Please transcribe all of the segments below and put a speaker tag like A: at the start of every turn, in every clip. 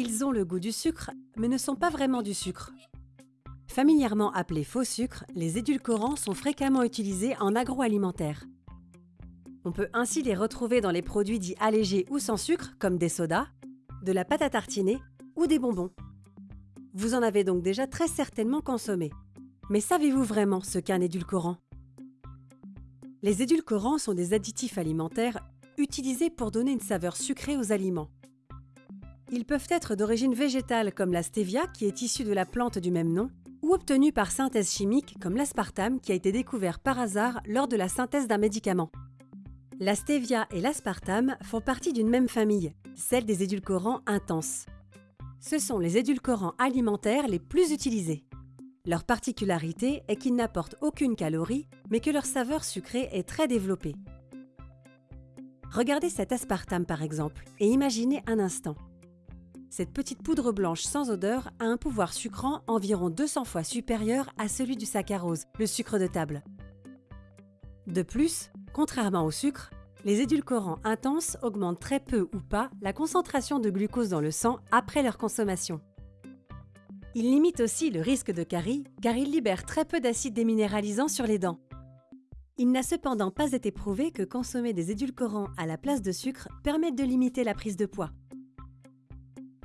A: Ils ont le goût du sucre, mais ne sont pas vraiment du sucre. Familièrement appelés faux sucres, les édulcorants sont fréquemment utilisés en agroalimentaire. On peut ainsi les retrouver dans les produits dits allégés ou sans sucre, comme des sodas, de la pâte à tartiner ou des bonbons. Vous en avez donc déjà très certainement consommé. Mais savez-vous vraiment ce qu'est un édulcorant? Les édulcorants sont des additifs alimentaires utilisés pour donner une saveur sucrée aux aliments. Ils peuvent être d'origine végétale comme la stevia qui est issue de la plante du même nom, ou obtenus par synthèse chimique comme l'aspartame qui a été découvert par hasard lors de la synthèse d'un médicament. La stevia et l'aspartame font partie d'une même famille, celle des édulcorants intenses. Ce sont les édulcorants alimentaires les plus utilisés. Leur particularité est qu'ils n'apportent aucune calorie, mais que leur saveur sucrée est très développée. Regardez cet aspartame par exemple, et imaginez un instant. Cette petite poudre blanche sans odeur a un pouvoir sucrant environ 200 fois supérieur à celui du saccharose, le sucre de table. De plus, contrairement au sucre, les édulcorants intenses augmentent très peu ou pas la concentration de glucose dans le sang après leur consommation. Ils limitent aussi le risque de carie car ils libèrent très peu d'acide déminéralisant sur les dents. Il n'a cependant pas été prouvé que consommer des édulcorants à la place de sucre permette de limiter la prise de poids.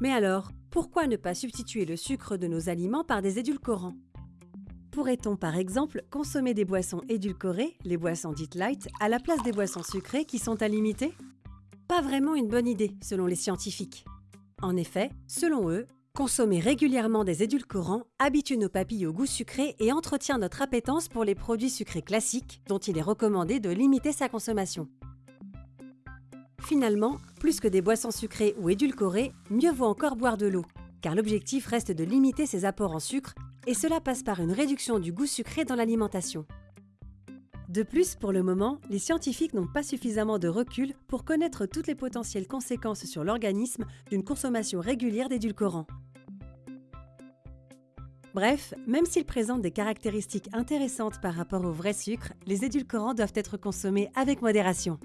A: Mais alors, pourquoi ne pas substituer le sucre de nos aliments par des édulcorants? Pourrait-on par exemple consommer des boissons édulcorées, les boissons dites light, à la place des boissons sucrées qui sont à limiter? Pas vraiment une bonne idée selon les scientifiques. En effet, selon eux, consommer régulièrement des édulcorants habitue nos papilles au goût sucré et entretient notre appétence pour les produits sucrés classiques dont il est recommandé de limiter sa consommation. Finalement, plus que des boissons sucrées ou édulcorées, mieux vaut encore boire de l'eau, car l'objectif reste de limiter ses apports en sucre et cela passe par une réduction du goût sucré dans l'alimentation. De plus, pour le moment, les scientifiques n'ont pas suffisamment de recul pour connaître toutes les potentielles conséquences sur l'organisme d'une consommation régulière d'édulcorants. Bref, même s'ils présentent des caractéristiques intéressantes par rapport au vrai sucre, les édulcorants doivent être consommés avec modération.